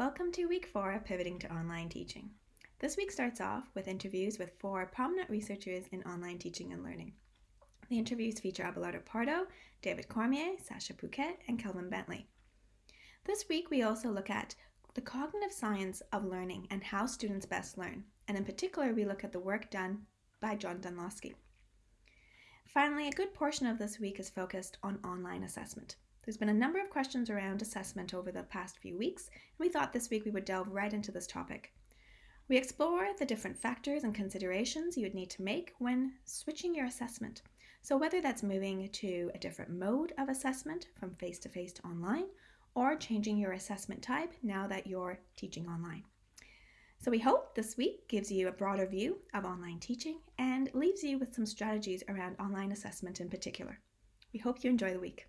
Welcome to week four of Pivoting to Online Teaching. This week starts off with interviews with four prominent researchers in online teaching and learning. The interviews feature Abelardo Pardo, David Cormier, Sasha Poquet, and Kelvin Bentley. This week we also look at the cognitive science of learning and how students best learn, and in particular we look at the work done by John Dunlosky. Finally, a good portion of this week is focused on online assessment. There's been a number of questions around assessment over the past few weeks, and we thought this week we would delve right into this topic. We explore the different factors and considerations you would need to make when switching your assessment. So, whether that's moving to a different mode of assessment from face to face to online, or changing your assessment type now that you're teaching online. So, we hope this week gives you a broader view of online teaching and leaves you with some strategies around online assessment in particular. We hope you enjoy the week.